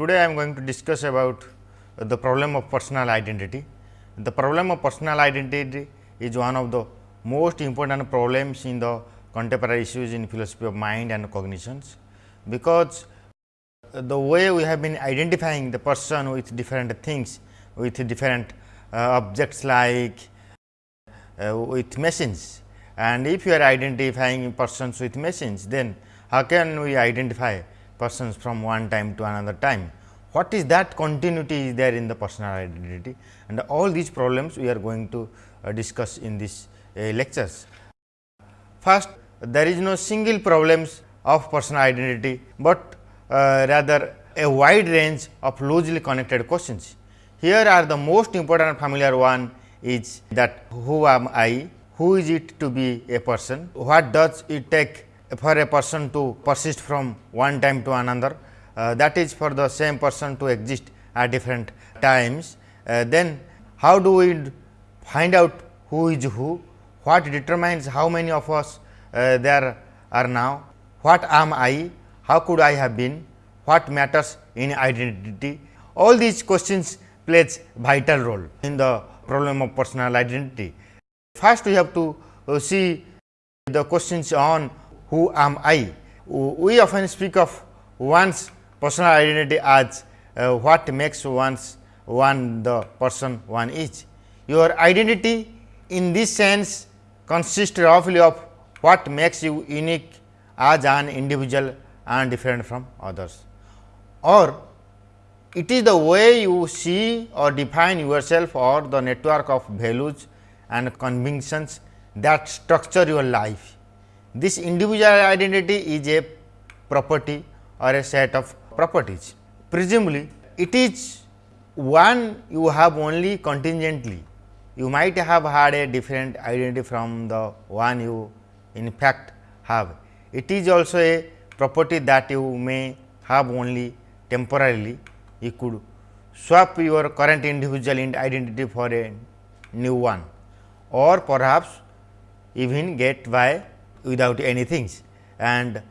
today I am going to discuss about the problem of personal identity. The problem of personal identity is one of the most important problems in the contemporary issues in philosophy of mind and cognitions, because the way we have been identifying the person with different things, with different uh, objects like uh, with machines and if you are identifying persons with machines, then how can we identify persons from one time to another time. What is that continuity is there in the personal identity and all these problems we are going to uh, discuss in this uh, lectures. First there is no single problems of personal identity, but uh, rather a wide range of loosely connected questions. Here are the most important familiar one is that who am I, who is it to be a person, what does it take for a person to persist from one time to another uh, that is for the same person to exist at different times. Uh, then how do we find out who is who, what determines how many of us uh, there are now, what am I, how could I have been, what matters in identity. All these questions plays vital role in the problem of personal identity. First we have to uh, see the questions on who am I? We often speak of one's personal identity as uh, what makes one's one the person one is. Your identity in this sense consists roughly of what makes you unique as an individual and different from others or it is the way you see or define yourself or the network of values and convictions that structure your life. This individual identity is a property or a set of properties. Presumably, it is one you have only contingently. You might have had a different identity from the one you in fact have. It is also a property that you may have only temporarily. You could swap your current individual identity for a new one or perhaps even get by without anything. And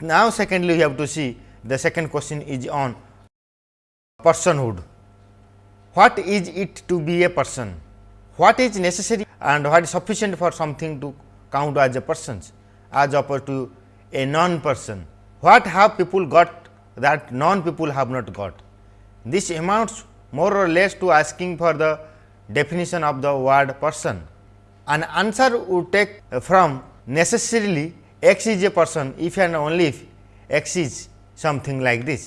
now, secondly, we have to see the second question is on personhood. What is it to be a person? What is necessary and what is sufficient for something to count as a person as opposed to a non person? What have people got that non people have not got? This amounts more or less to asking for the definition of the word person. An answer would take from necessarily x is a person if and only if x is something like this.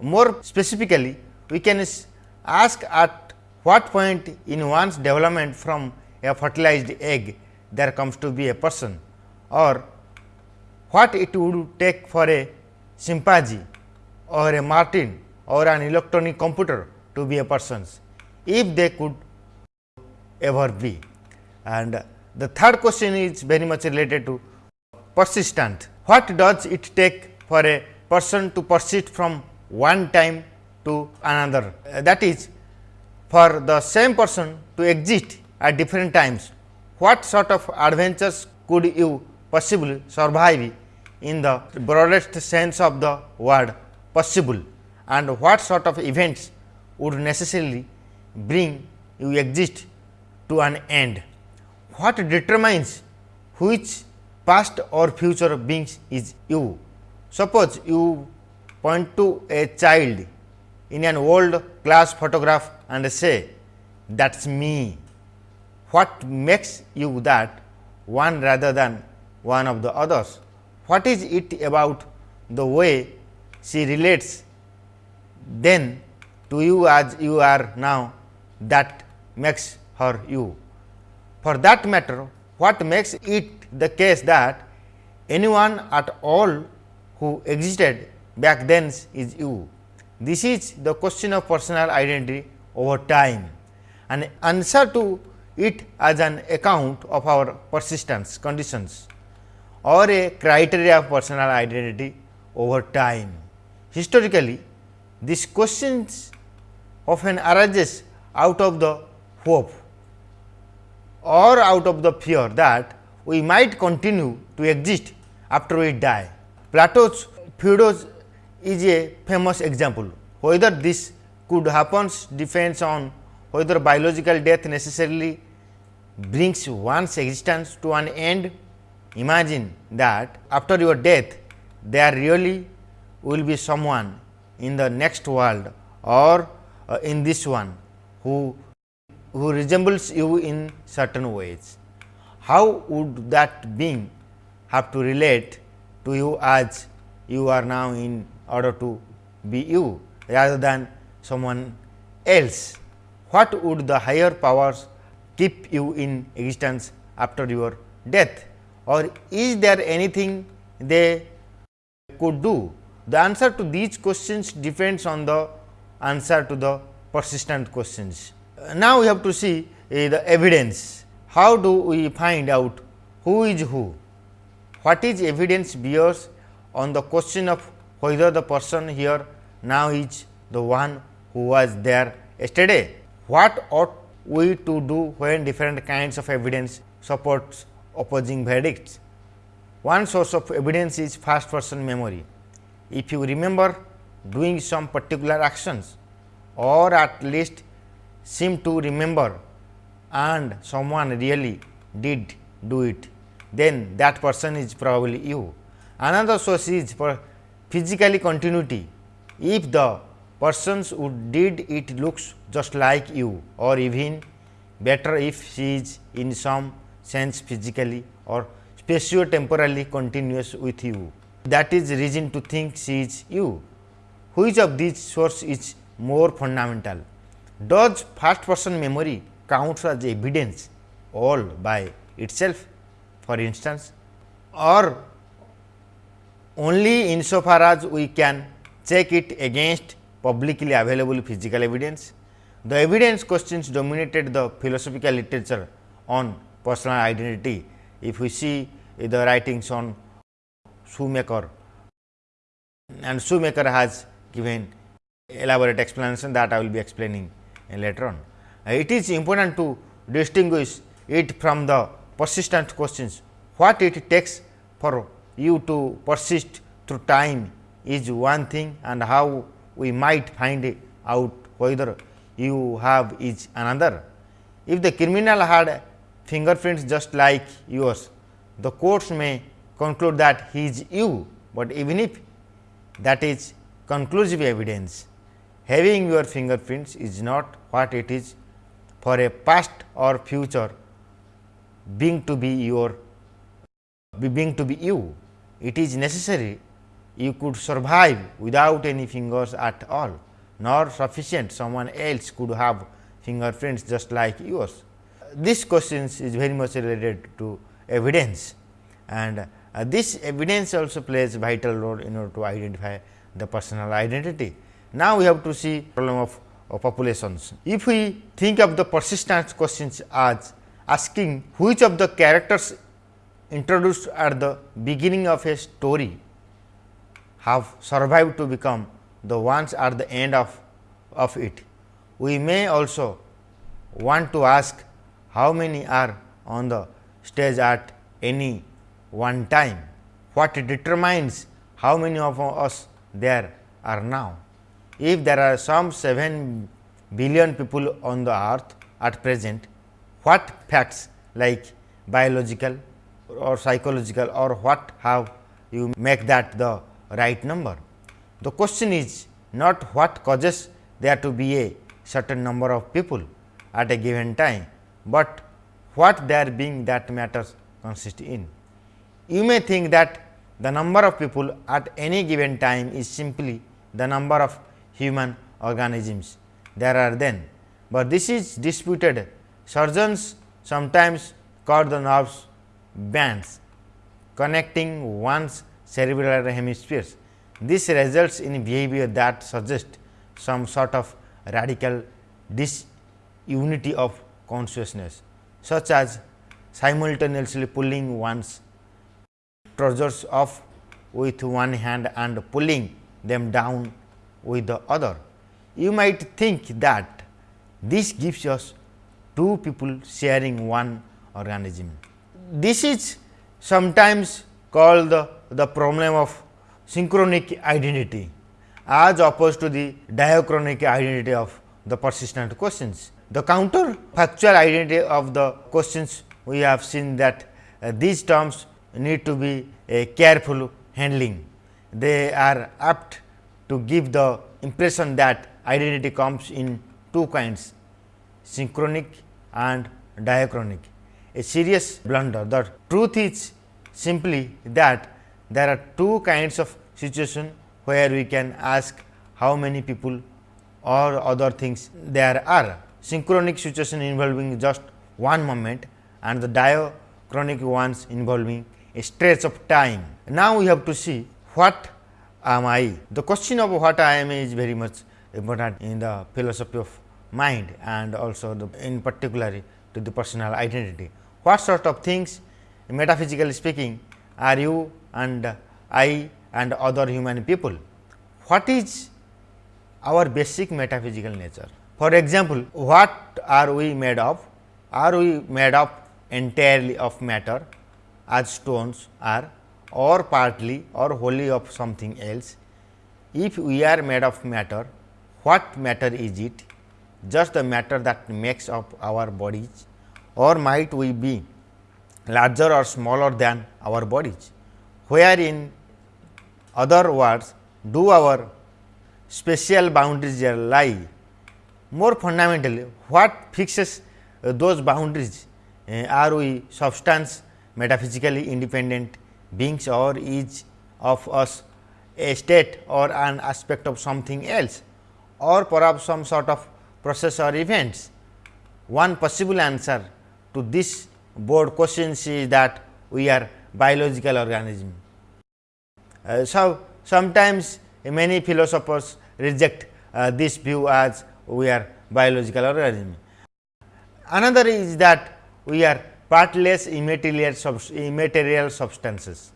More specifically, we can ask at what point in one's development from a fertilized egg there comes to be a person or what it would take for a chimpanzee or a Martian or an electronic computer to be a person if they could ever be. And the third question is very much related to persistent. What does it take for a person to persist from one time to another? That is for the same person to exist at different times. What sort of adventures could you possibly survive in the broadest sense of the word possible and what sort of events would necessarily bring you exist to an end what determines which past or future beings is you. Suppose you point to a child in an old class photograph and say that is me. What makes you that one rather than one of the others? What is it about the way she relates then to you as you are now that makes her you? For that matter, what makes it the case that anyone at all who existed back then is you. This is the question of personal identity over time and answer to it as an account of our persistence conditions or a criteria of personal identity over time. Historically, this questions often arises out of the hope or out of the fear that we might continue to exist after we die. Plato's Phaedos is a famous example. whether this could happen depends on whether biological death necessarily brings one's existence to an end. Imagine that after your death there really will be someone in the next world or uh, in this one who who resembles you in certain ways. How would that being have to relate to you as you are now in order to be you rather than someone else? What would the higher powers keep you in existence after your death or is there anything they could do? The answer to these questions depends on the answer to the persistent questions. Now, we have to see uh, the evidence. How do we find out who is who? What is evidence bears on the question of whether the person here now is the one who was there yesterday? What ought we to do when different kinds of evidence supports opposing verdicts? One source of evidence is first person memory. If you remember doing some particular actions or at least seem to remember and someone really did do it, then that person is probably you. Another source is for physically continuity. If the persons who did it looks just like you or even better if she is in some sense physically or spatio-temporally continuous with you. That is reason to think she is you. Which of these source is more fundamental? Does first person memory counts as evidence all by itself for instance or only insofar as we can check it against publicly available physical evidence. The evidence questions dominated the philosophical literature on personal identity. If we see the writings on Shoemaker and Shoemaker has given elaborate explanation that I will be explaining later on. It is important to distinguish it from the persistent questions. What it takes for you to persist through time is one thing and how we might find out whether you have is another. If the criminal had fingerprints just like yours, the courts may conclude that he is you, but even if that is conclusive evidence, having your fingerprints is not what it is for a past or future being to be your being to be you. It is necessary you could survive without any fingers at all, nor sufficient someone else could have fingerprints just like yours. This question is very much related to evidence and uh, this evidence also plays vital role in order to identify the personal identity. Now, we have to see problem of, of populations. If we think of the persistence questions as asking which of the characters introduced at the beginning of a story have survived to become the ones at the end of, of it. We may also want to ask how many are on the stage at any one time. What determines how many of us there are now? If there are some 7 billion people on the earth at present, what facts like biological or psychological or what how you make that the right number? The question is not what causes there to be a certain number of people at a given time, but what there being that matters consist in. You may think that the number of people at any given time is simply the number of human organisms there are then, but this is disputed. Surgeons sometimes cut the nerves bands connecting one's cerebral hemispheres. This results in behavior that suggests some sort of radical disunity of consciousness, such as simultaneously pulling one's trousers off with one hand and pulling them down with the other. You might think that this gives us two people sharing one organism. This is sometimes called the, the problem of synchronic identity as opposed to the diachronic identity of the persistent questions. The counterfactual identity of the questions we have seen that uh, these terms need to be a careful handling. They are apt to give the impression that identity comes in two kinds synchronic and diachronic. A serious blunder. The truth is simply that there are two kinds of situation where we can ask how many people or other things there are. Synchronic situation involving just one moment and the diachronic ones involving a stretch of time. Now, we have to see what am I. The question of what I am is very much important in the philosophy of mind and also in particular to the personal identity. What sort of things metaphysically speaking are you and I and other human people? What is our basic metaphysical nature? For example, what are we made of? Are we made of entirely of matter as stones are or partly or wholly of something else? If we are made of matter, what matter is it? Just the matter that makes up our bodies or might we be larger or smaller than our bodies? Where in other words do our spatial boundaries lie? More fundamentally, what fixes uh, those boundaries? Uh, are we substance metaphysically independent beings or is of us a state or an aspect of something else or perhaps some sort of process or events. One possible answer to this board questions is that we are biological organism. Uh, so, sometimes many philosophers reject uh, this view as we are biological organism. Another is that we are partless immaterial, immaterial substances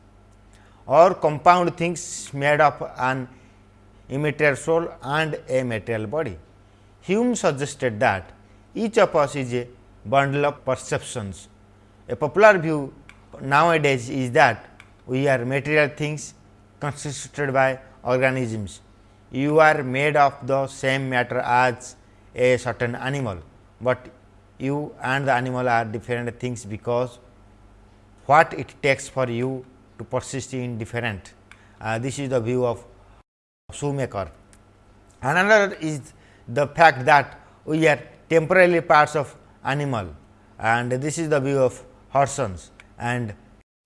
or compound things made of an immaterial soul and a material body. Hume suggested that each of us is a bundle of perceptions. A popular view nowadays is that we are material things constituted by organisms. You are made of the same matter as a certain animal, but you and the animal are different things because what it takes for you to persist in different. Uh, this is the view of Shoemaker. Another is the fact that we are temporarily parts of animal and this is the view of Horsons and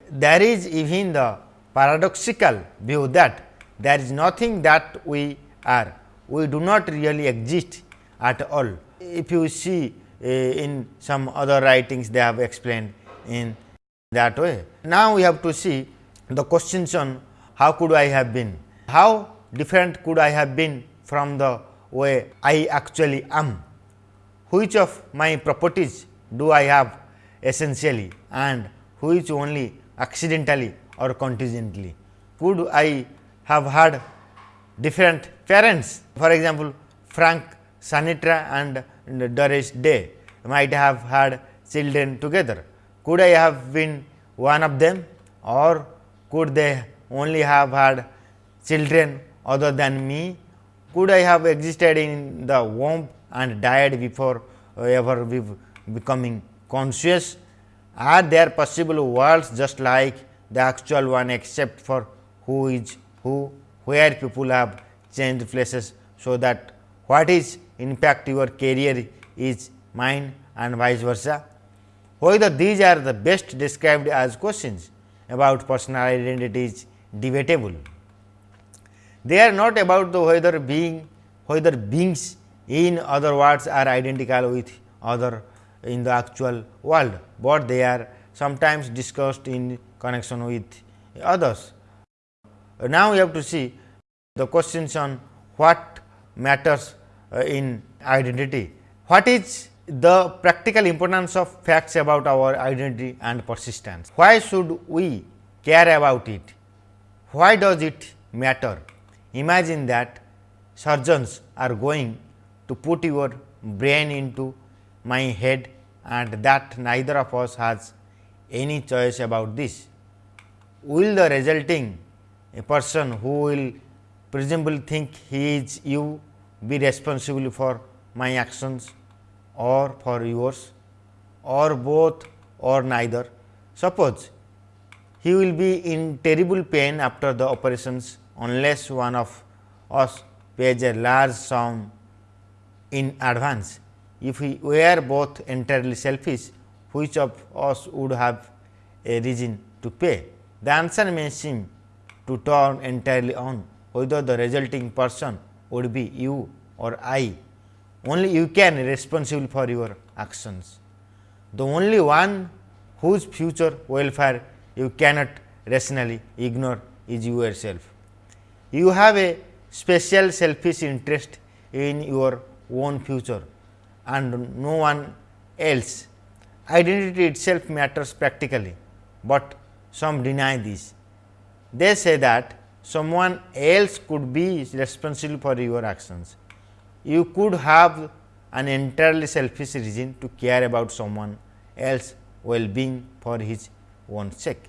there is even the paradoxical view that there is nothing that we are, we do not really exist at all. If you see uh, in some other writings they have explained in that way. Now, we have to see the questions on how could I have been, how different could I have been from the way I actually am, which of my properties do I have essentially and which only accidentally or contingently. Could I have had different parents for example, Frank Sinatra and Doris Day might have had children together. Could I have been one of them or could they only have had children other than me? Could I have existed in the womb and died before uh, ever becoming conscious? Are there possible worlds just like the actual one except for who is who, where people have changed places, so that what is in fact your career is mine and vice versa. Whether these are the best described as questions about personal identity is debatable. They are not about the whether being whether beings in other words are identical with other in the actual world, but they are sometimes discussed in connection with others. Now, we have to see the questions on what matters uh, in identity. What is the practical importance of facts about our identity and persistence? Why should we care about it? Why does it matter? Imagine that surgeons are going to put your brain into my head and that neither of us has any choice about this. Will the resulting a person who will presumably think he is you be responsible for my actions or for yours or both or neither. Suppose he will be in terrible pain after the operations unless one of us pays a large sum in advance. If we were both entirely selfish, which of us would have a reason to pay? The answer may seem to turn entirely on whether the resulting person would be you or I. Only you can be responsible for your actions. The only one whose future welfare you cannot rationally ignore is yourself. You have a special selfish interest in your own future and no one else. Identity itself matters practically, but some deny this. They say that someone else could be responsible for your actions. You could have an entirely selfish reason to care about someone else well being for his own sake.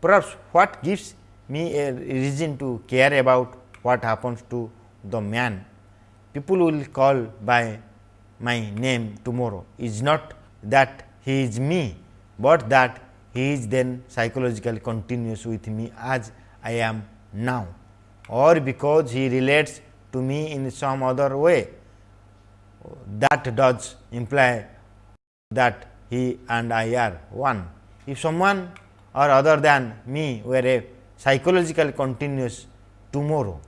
Perhaps what gives me a reason to care about what happens to the man. People will call by my name tomorrow. Is not that he is me, but that he is then psychologically continuous with me as I am now. Or because he relates to me in some other way. That does imply that he and I are one. If someone or other than me were a psychological continuous tomorrow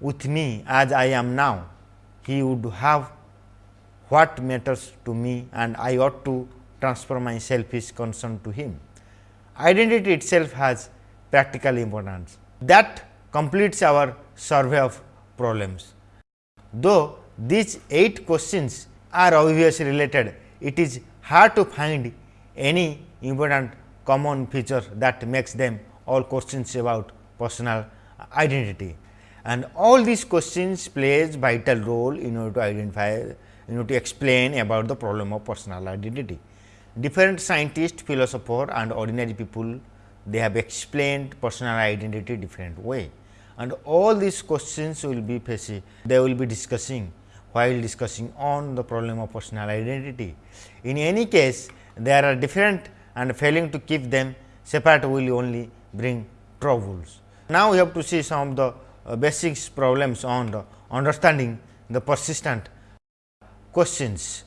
with me as I am now, he would have what matters to me and I ought to transfer my selfish concern to him. Identity itself has practical importance. That completes our survey of problems. Though these 8 questions are obviously related, it is hard to find any important common feature that makes them all questions about personal identity. And all these questions plays vital role in order to identify, in order to explain about the problem of personal identity. Different scientists, philosophers and ordinary people they have explained personal identity different way and all these questions will be facing they will be discussing while discussing on the problem of personal identity. In any case there are different and failing to keep them separate will only bring troubles. Now, we have to see some of the uh, basics problems on the understanding the persistent questions.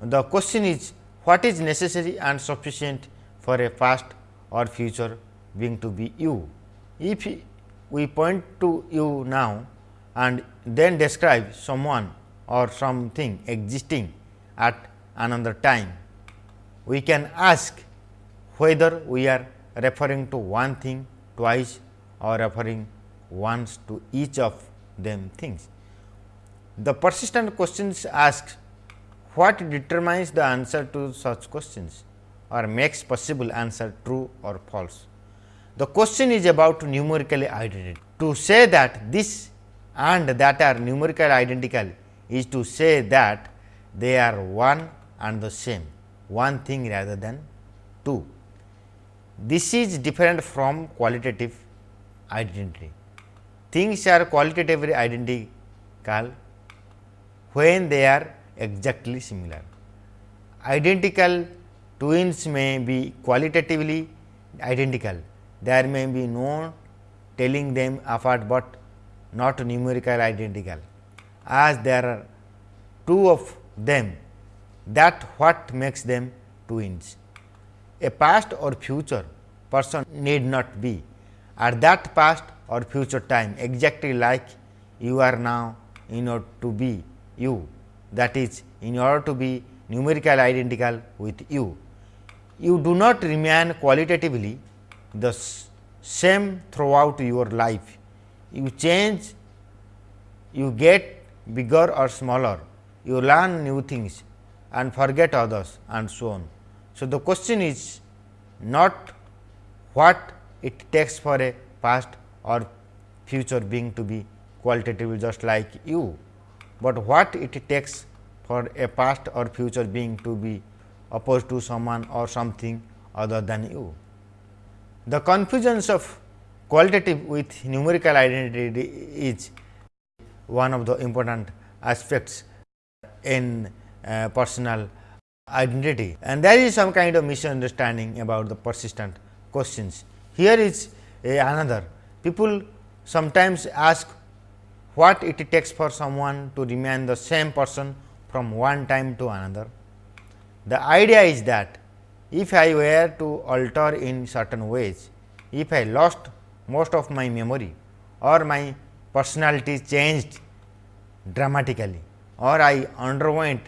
The question is what is necessary and sufficient for a past or future being to be you. If we point to you now and then describe someone or something existing at another time, we can ask whether we are referring to one thing twice or referring once to each of them things. The persistent questions ask what determines the answer to such questions or makes possible answer true or false. The question is about numerical identity. To say that this and that are numerically identical is to say that they are one and the same, one thing rather than two. This is different from qualitative identity. Things are qualitatively identical when they are exactly similar. Identical twins may be qualitatively identical. There may be no telling them apart, but not numerical identical. As there are two of them, that what makes them twins. A past or future person need not be at that past or future time exactly like you are now in order to be you that is in order to be numerical identical with you. You do not remain qualitatively the same throughout your life. You change, you get bigger or smaller, you learn new things and forget others and so on. So, the question is not what it takes for a past or future being to be qualitative just like you, but what it takes for a past or future being to be opposed to someone or something other than you. The confusions of qualitative with numerical identity is one of the important aspects in uh, personal identity and there is some kind of misunderstanding about the persistent questions. Here is another people sometimes ask what it takes for someone to remain the same person from one time to another. The idea is that if I were to alter in certain ways, if I lost most of my memory or my personality changed dramatically or I underwent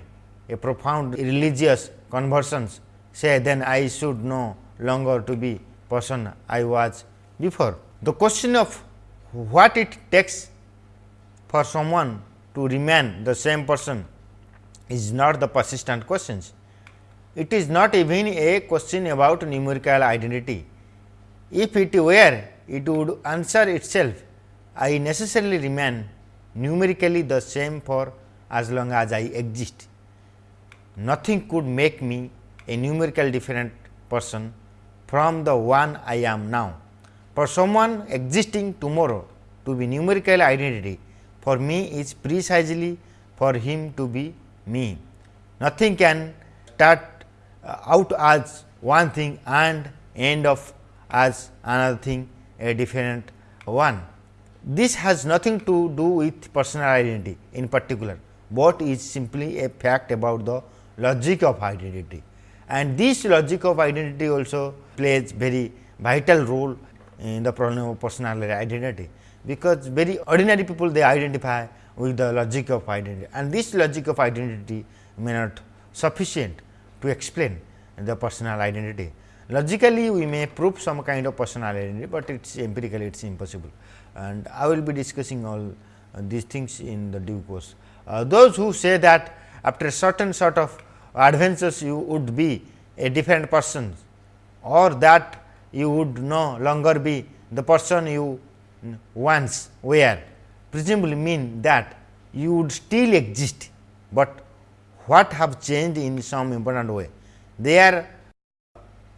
a profound religious conversions say then I should no longer to be person I was before. The question of what it takes for someone to remain the same person is not the persistent questions. It is not even a question about numerical identity. If it were, it would answer itself. I necessarily remain numerically the same for as long as I exist. Nothing could make me a numerical different person from the one I am now. For someone existing tomorrow to be numerical identity for me is precisely for him to be me. Nothing can start uh, out as one thing and end of as another thing a different one. This has nothing to do with personal identity in particular, but is simply a fact about the logic of identity. And this logic of identity also plays very vital role in the problem of personal identity, because very ordinary people they identify with the logic of identity and this logic of identity may not sufficient to explain the personal identity. Logically we may prove some kind of personal identity, but it is empirically it is impossible and I will be discussing all these things in the due course. Uh, those who say that after a certain sort of adventures you would be a different person or that you would no longer be the person you once were presumably mean that you would still exist, but what have changed in some important way. They are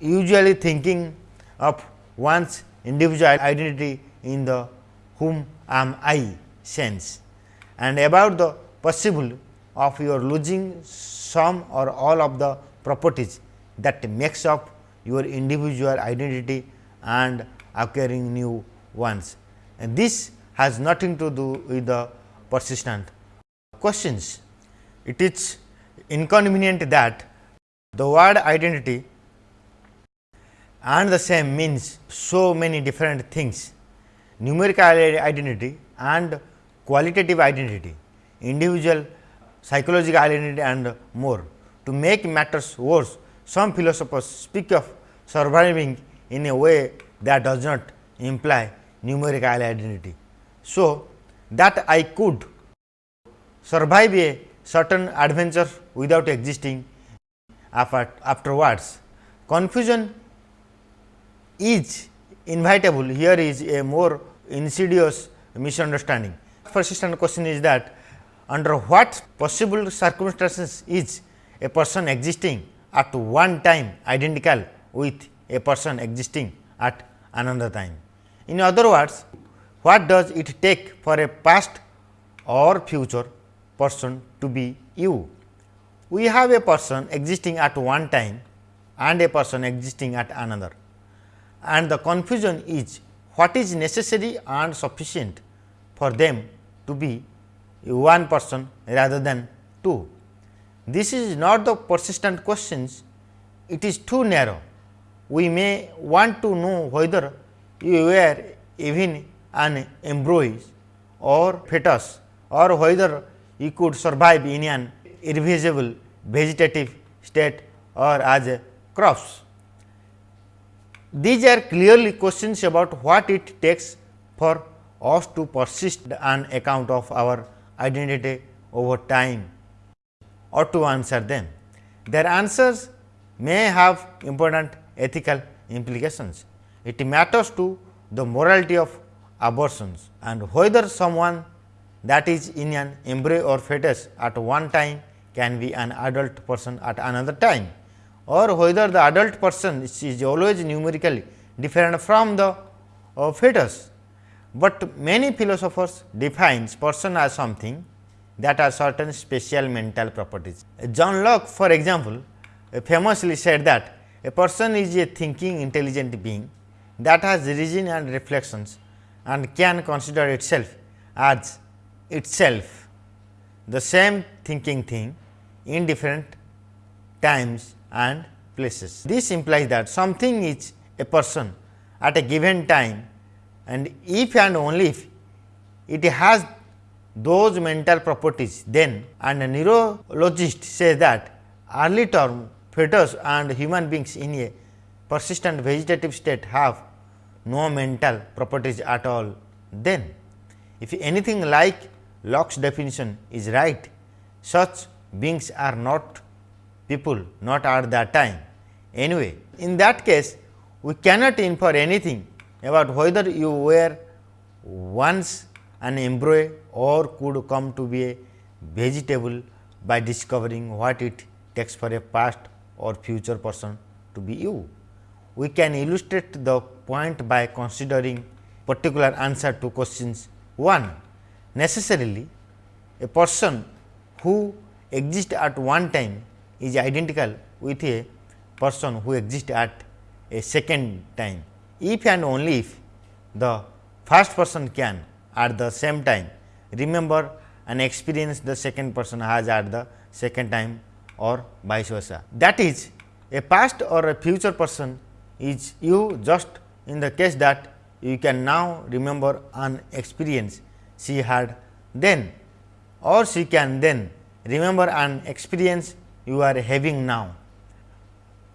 usually thinking of one's individual identity in the whom am I sense and about the possible of your losing some or all of the properties that makes up your individual identity and acquiring new ones. And this has nothing to do with the persistent questions. It is inconvenient that the word identity and the same means so many different things numerical identity and qualitative identity, individual psychological identity and more. To make matters worse, some philosophers speak of surviving in a way that does not imply numerical identity. So, that I could survive a certain adventure without existing afterwards. Confusion is inevitable here is a more insidious misunderstanding. Persistent question is that under what possible circumstances is a person existing at one time identical with a person existing at another time. In other words, what does it take for a past or future person to be you? We have a person existing at one time and a person existing at another and the confusion is what is necessary and sufficient for them to be one person rather than two. This is not the persistent questions, it is too narrow. We may want to know whether you were even an embryo or fetus or whether you could survive in an irreversible vegetative state or as a crops. These are clearly questions about what it takes for us to persist an account of our identity over time or to answer them. Their answers may have important ethical implications. It matters to the morality of abortions and whether someone that is in an embryo or fetus at one time can be an adult person at another time or whether the adult person is always numerically different from the of fetus, but many philosophers defines person as something that are certain special mental properties. John Locke for example, famously said that a person is a thinking intelligent being that has reason and reflections and can consider itself as itself the same thinking thing in different times and places. This implies that something is a person at a given time and if and only if it has those mental properties then and a neurologist says that early term fetus and human beings in a persistent vegetative state have no mental properties at all then. If anything like Locke's definition is right, such beings are not people not at that time. Anyway, in that case we cannot infer anything about whether you were once an embryo or could come to be a vegetable by discovering what it takes for a past or future person to be you. We can illustrate the point by considering particular answer to questions 1. Necessarily, a person who exists at one time is identical with a person who exists at a second time. If and only if the first person can at the same time remember an experience the second person has at the second time or vice versa. That is a past or a future person is you just in the case that you can now remember an experience she had then or she can then remember an experience you are having now.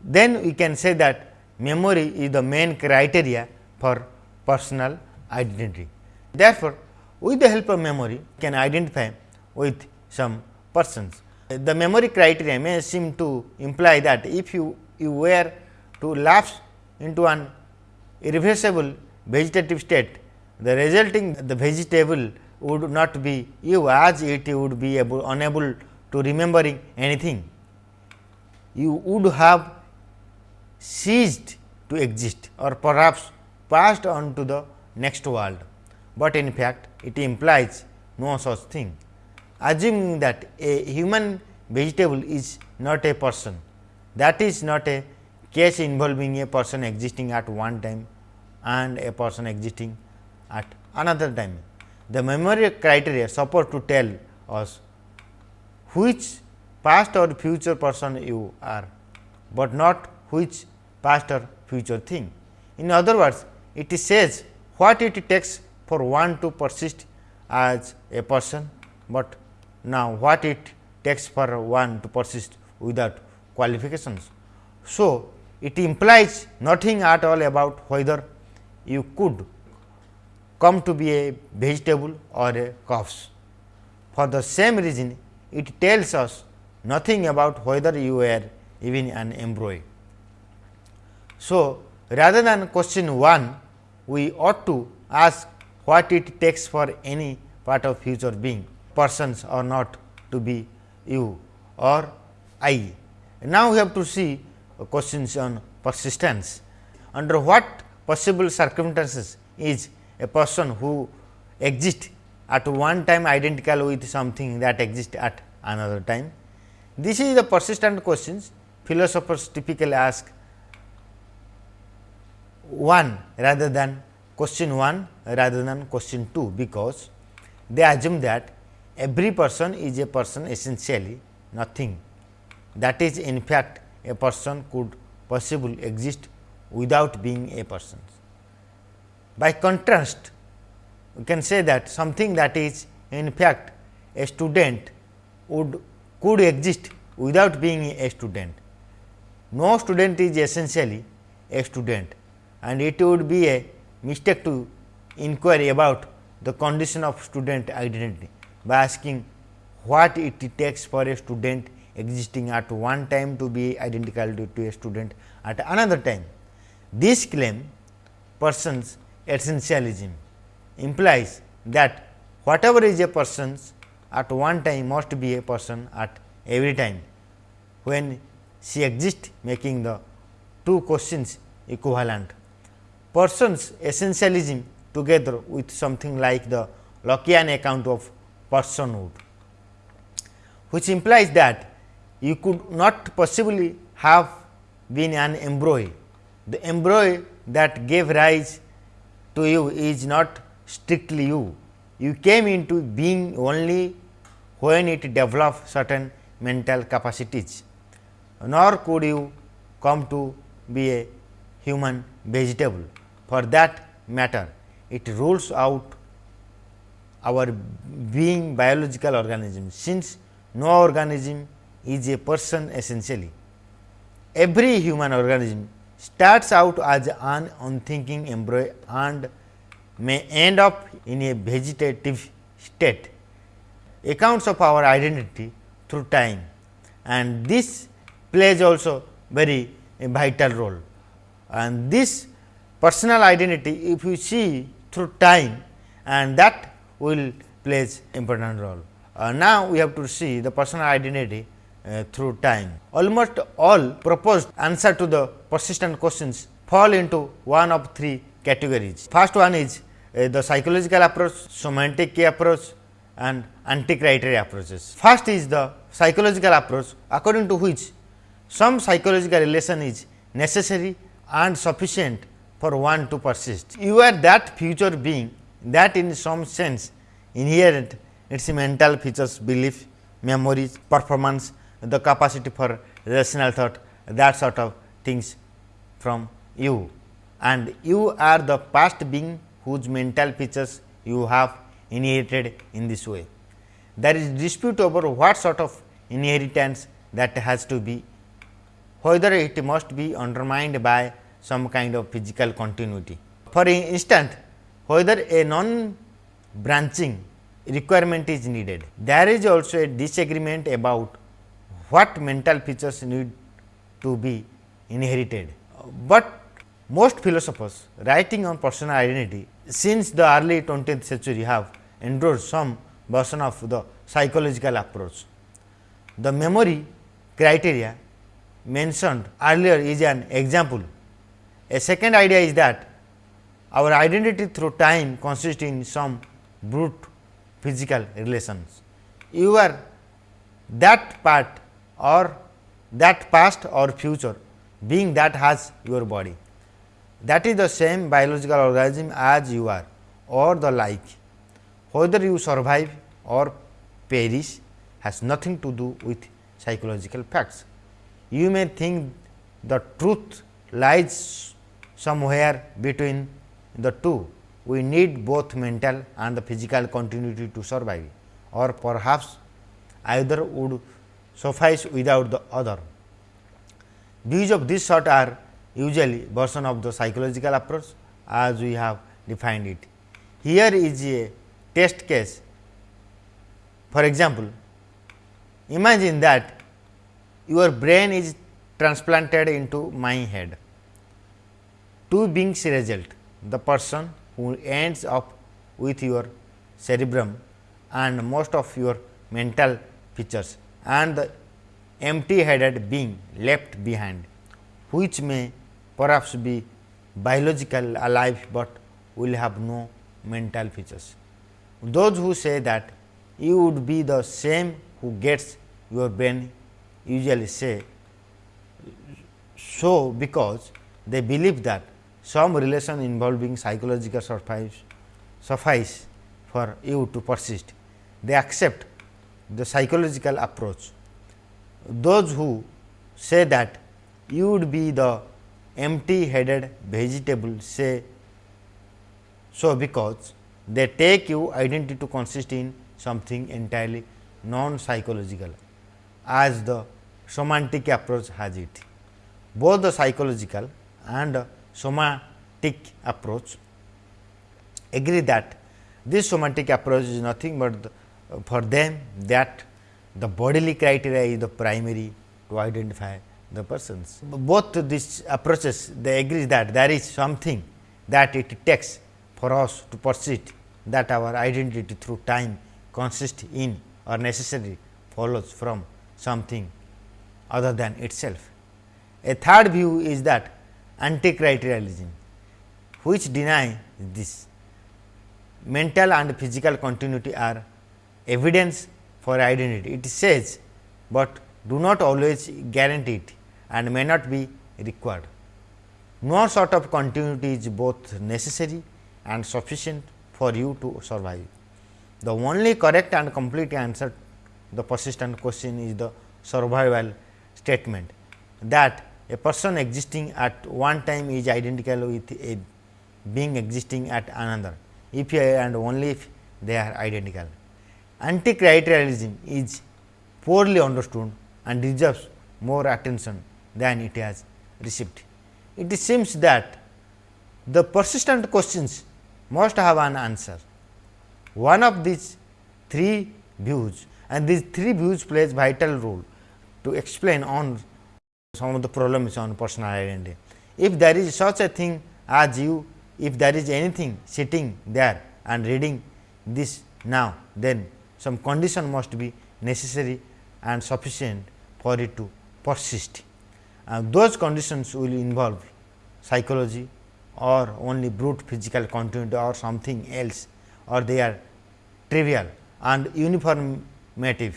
Then we can say that memory is the main criteria for personal identity. Therefore, with the help of memory can identify with some persons. The memory criteria may seem to imply that if you, you were to lapse into an irreversible vegetative state, the resulting the vegetable would not be you as it would be able, unable to remembering anything. You would have ceased to exist or perhaps passed on to the next world, but in fact it implies no such thing. Assuming that a human vegetable is not a person, that is not a case involving a person existing at one time and a person existing at another time. The memory criteria support to tell us which past or future person you are, but not which past or future thing. In other words, it says what it takes for one to persist as a person, but now what it takes for one to persist without qualifications. So, it implies nothing at all about whether you could come to be a vegetable or a corpse. For the same reason, it tells us nothing about whether you were even an embryo. So, rather than question 1, we ought to ask what it takes for any part of future being persons or not to be you or I. Now, we have to see questions on persistence. Under what possible circumstances is a person who exists at one time identical with something that exists at another time. This is the persistent questions philosophers typically ask one rather than question 1 rather than question 2, because they assume that every person is a person essentially nothing that is in fact a person could possibly exist without being a person. By contrast, we can say that something that is in fact a student would could exist without being a student. No student is essentially a student and it would be a mistake to inquire about the condition of student identity by asking what it takes for a student existing at one time to be identical to, to a student at another time. This claim person's essentialism implies that whatever is a person's at one time must be a person at every time when she exists making the two questions equivalent. Person's essentialism together with something like the Lockean account of personhood, which implies that you could not possibly have been an embryo. The embryo that gave rise to you is not strictly you. You came into being only when it developed certain mental capacities, nor could you come to be a human vegetable. For that matter, it rules out our being biological organism, since no organism is a person essentially. Every human organism starts out as an unthinking embryo and may end up in a vegetative state. Accounts of our identity through time and this plays also very vital role. And this personal identity if you see through time and that will plays important role. Uh, now, we have to see the personal identity uh, through time. Almost all proposed answer to the persistent questions fall into one of three categories. First one is uh, the psychological approach, somatic approach and anti-criteria approaches. First is the psychological approach according to which some psychological relation is necessary and sufficient for one to persist. You are that future being that in some sense inherent its mental features, belief, memories, performance, the capacity for rational thought that sort of things from you and you are the past being whose mental features you have inherited in this way. There is dispute over what sort of inheritance that has to be, whether it must be undermined by some kind of physical continuity. For instance, whether a non branching requirement is needed. There is also a disagreement about what mental features need to be inherited, but most philosophers writing on personal identity since the early 20th century have endorsed some version of the psychological approach. The memory criteria mentioned earlier is an example. A second idea is that our identity through time consists in some brute physical relations. You are that part or that past or future being that has your body that is the same biological organism as you are or the like. Whether you survive or perish has nothing to do with psychological facts. You may think the truth lies somewhere between the two. We need both mental and the physical continuity to survive or perhaps either would suffice without the other. Views of this sort are usually version of the psychological approach as we have defined it. Here is a test case. For example, imagine that your brain is transplanted into my head. Two beings result, the person who ends up with your cerebrum and most of your mental features and the empty headed being left behind, which may perhaps be biological alive, but will have no mental features. Those who say that you would be the same who gets your brain usually say so because they believe that some relation involving psychological suffice, suffice for you to persist. They accept the psychological approach. Those who say that you would be the empty headed vegetable say so because they take you identity to consist in something entirely non psychological as the somatic approach has it. Both the psychological and somatic approach agree that this somatic approach is nothing but the, for them that the bodily criteria is the primary to identify the persons. Both these approaches they agree that there is something that it takes for us to persist that our identity through time consists in or necessarily follows from something other than itself. A third view is that anti-criterialism, which deny this. Mental and physical continuity are evidence for identity. It says, but do not always guarantee it and may not be required. No sort of continuity is both necessary and sufficient for you to survive. The only correct and complete answer to the persistent question is the survival statement that a person existing at one time is identical with a being existing at another if and only if they are identical. Anti-criterialism is poorly understood and deserves more attention than it has received. It seems that the persistent questions must have an answer. One of these three views and these three views plays vital role to explain on some of the problems on personal identity. If there is such a thing as you, if there is anything sitting there and reading this now, then some condition must be necessary and sufficient for it to persist. Uh, those conditions will involve psychology or only brute physical continuity or something else or they are trivial and uniformative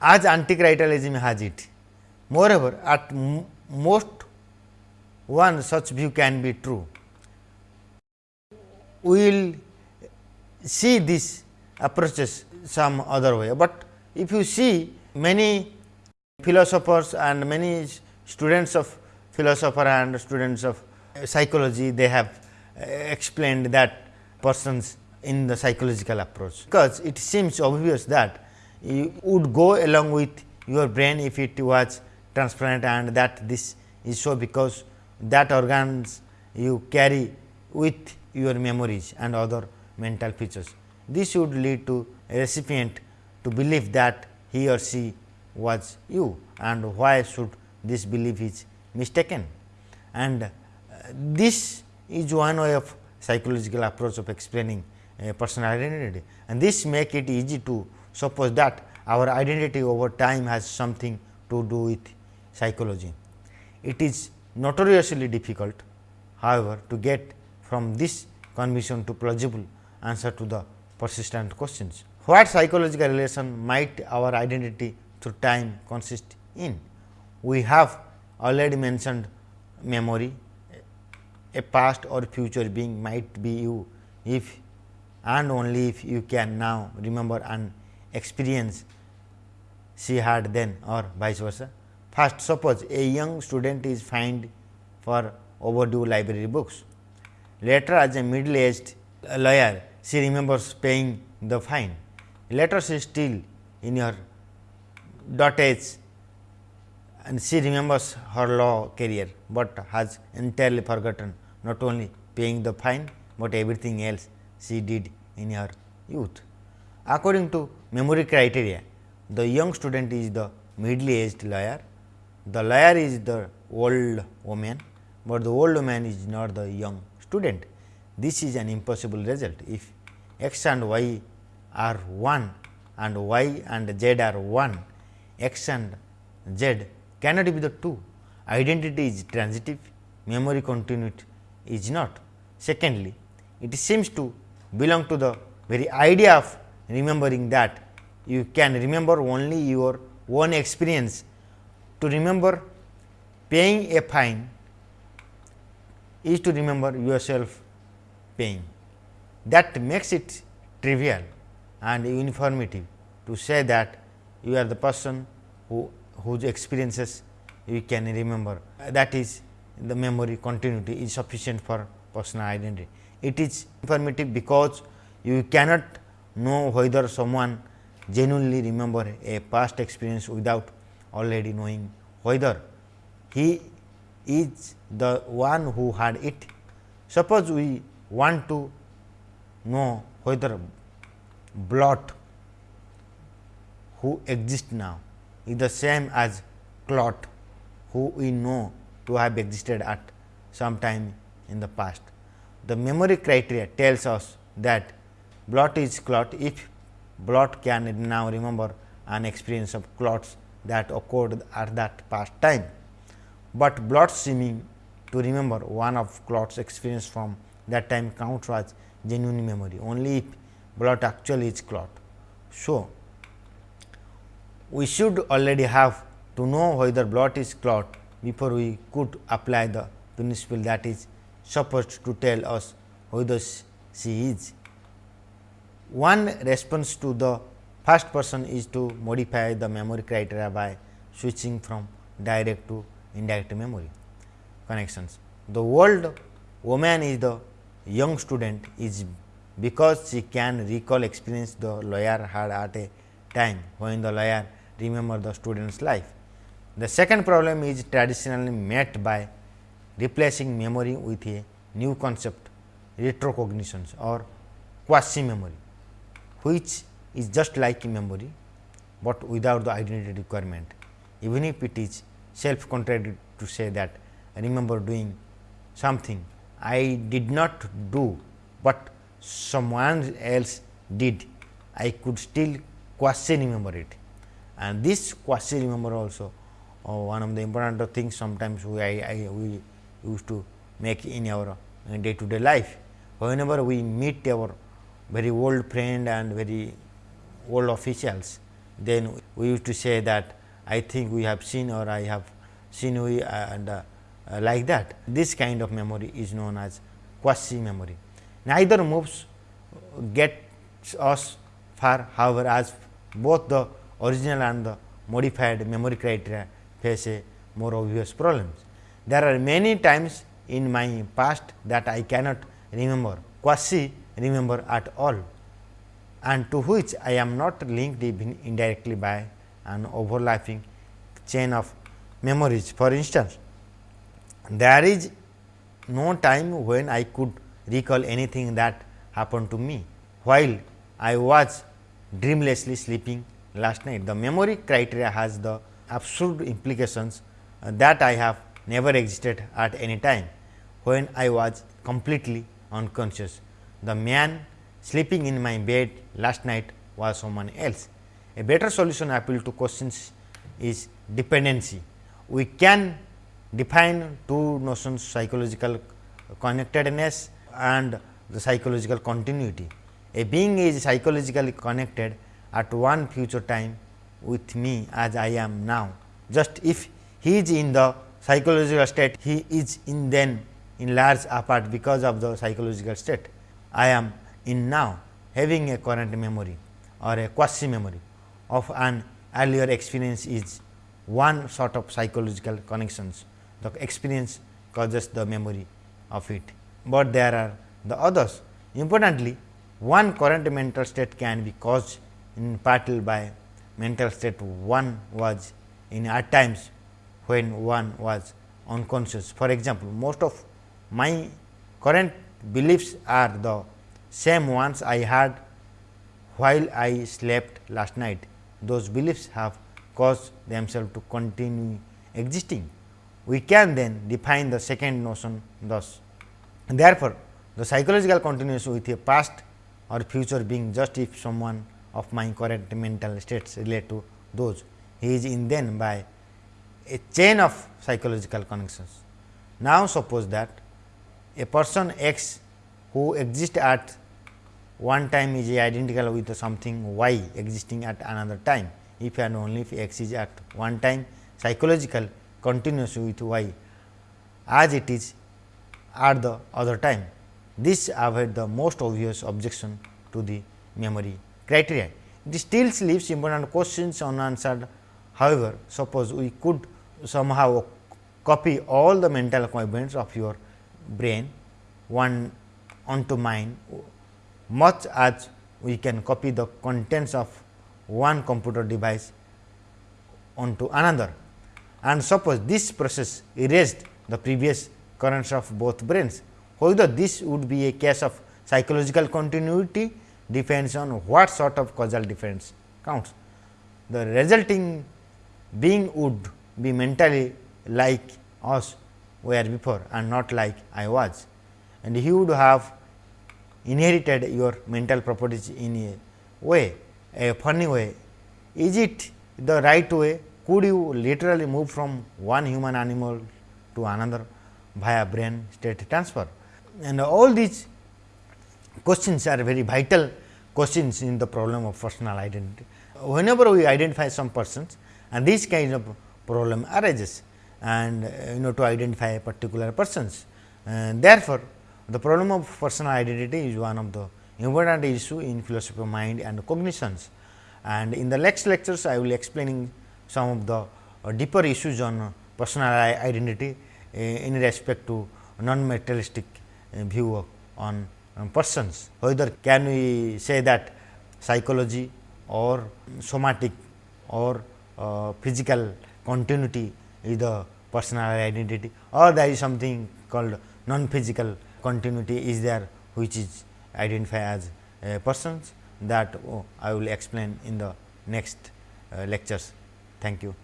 as anti-criterialism has it. Moreover, at most one such view can be true. We will see these approaches some other way, but if you see many philosophers and many students of philosopher and students of psychology, they have uh, explained that persons in the psychological approach, because it seems obvious that you would go along with your brain if it was transparent and that this is so because that organs you carry with your memories and other mental features. This would lead to a recipient to believe that he or she was you and why should this belief is mistaken. And uh, this is one way of psychological approach of explaining a personal identity and this make it easy to suppose that our identity over time has something to do with psychology. It is notoriously difficult however, to get from this conviction to plausible answer to the persistent questions. What psychological relation might our identity through time consist in? We have already mentioned memory, a past or future being might be you if and only if you can now remember an experience she had then or vice versa. First suppose a young student is fined for overdue library books. Later as a middle aged lawyer she remembers paying the fine. Later she still in her dotage and she remembers her law career, but has entirely forgotten not only paying the fine, but everything else she did in her youth. According to memory criteria, the young student is the middle aged lawyer, the liar is the old woman, but the old woman is not the young student. This is an impossible result. If x and y are 1 and y and z are 1, x and z cannot be the 2. Identity is transitive, memory continuity is not. Secondly, it seems to belong to the very idea of remembering that you can remember only your own experience. To remember paying a fine is to remember yourself paying. That makes it trivial and uniformative to say that you are the person who whose experiences you can remember. That is the memory continuity is sufficient for personal identity. It is informative because you cannot know whether someone genuinely remember a past experience without already knowing whether he is the one who had it. Suppose we want to know whether Blott who exists now is the same as Clott who we know to have existed at some time in the past. The memory criteria tells us that Blott is Clott if Blott can now remember an experience of Clott's that occurred at that past time, but Blott seeming to remember one of Clott's experience from that time count was genuine memory only if Blott actually is Clott. So, we should already have to know whether Blott is Clott before we could apply the principle that is supposed to tell us whether she is. One response to the first person is to modify the memory criteria by switching from direct to indirect memory connections. The old woman is the young student is because she can recall experience the lawyer had at a time when the lawyer remember the student's life. The second problem is traditionally met by replacing memory with a new concept retrocognitions or quasi memory, which is just like memory, but without the identity requirement. Even if it is self contradictory to say that I remember doing something I did not do, but someone else did, I could still quasi remember it. And this quasi remember also uh, one of the important things sometimes we, I, I, we used to make in our day to day life. Whenever we meet our very old friend and very old officials, then we used to say that I think we have seen or I have seen we and uh, uh, like that. This kind of memory is known as quasi memory. Neither moves gets us far however, as both the original and the modified memory criteria face a more obvious problems. There are many times in my past that I cannot remember quasi remember at all and to which I am not linked even indirectly by an overlapping chain of memories. For instance, there is no time when I could recall anything that happened to me while I was dreamlessly sleeping last night. The memory criteria has the absurd implications that I have never existed at any time when I was completely unconscious. The man sleeping in my bed last night was someone else. A better solution appeal to questions is dependency. We can define two notions psychological connectedness and the psychological continuity. A being is psychologically connected at one future time with me as I am now. Just if he is in the psychological state, he is in then in large apart because of the psychological state. I am in now having a current memory or a quasi memory of an earlier experience is one sort of psychological connections. The experience causes the memory of it, but there are the others. Importantly, one current mental state can be caused in part by mental state one was in at times when one was unconscious. For example, most of my current beliefs are the same ones I had while I slept last night. Those beliefs have caused themselves to continue existing. We can then define the second notion thus. Therefore, the psychological continues with a past or future being just if someone of my current mental states relate to those he is in then by a chain of psychological connections. Now, suppose that a person x who exists at one time is identical with something y existing at another time if and only if x is at one time psychological continuous with y as it is at the other time. This avoid the most obvious objection to the memory criteria. It still leaves important questions unanswered. However, suppose we could somehow copy all the mental events of your brain one onto mine much as we can copy the contents of one computer device onto another. And suppose this process erased the previous currents of both brains, whether this would be a case of psychological continuity depends on what sort of causal difference counts. The resulting being would be mentally like us were before and not like I was and he would have inherited your mental properties in a way a funny way. Is it the right way? Could you literally move from one human animal to another via brain state transfer. And all these questions are very vital questions in the problem of personal identity. Whenever we identify some persons and these kind of problem arises and uh, you know to identify particular persons. And therefore, the problem of personal identity is one of the important issue in philosophy of mind and cognitions. And in the next lectures, I will explaining some of the uh, deeper issues on personal identity uh, in respect to non-materialistic uh, view on um, persons. Whether can we say that psychology or somatic or uh, physical continuity is the personal identity or there is something called non-physical continuity is there which is identified as uh, persons that oh, I will explain in the next uh, lectures. Thank you.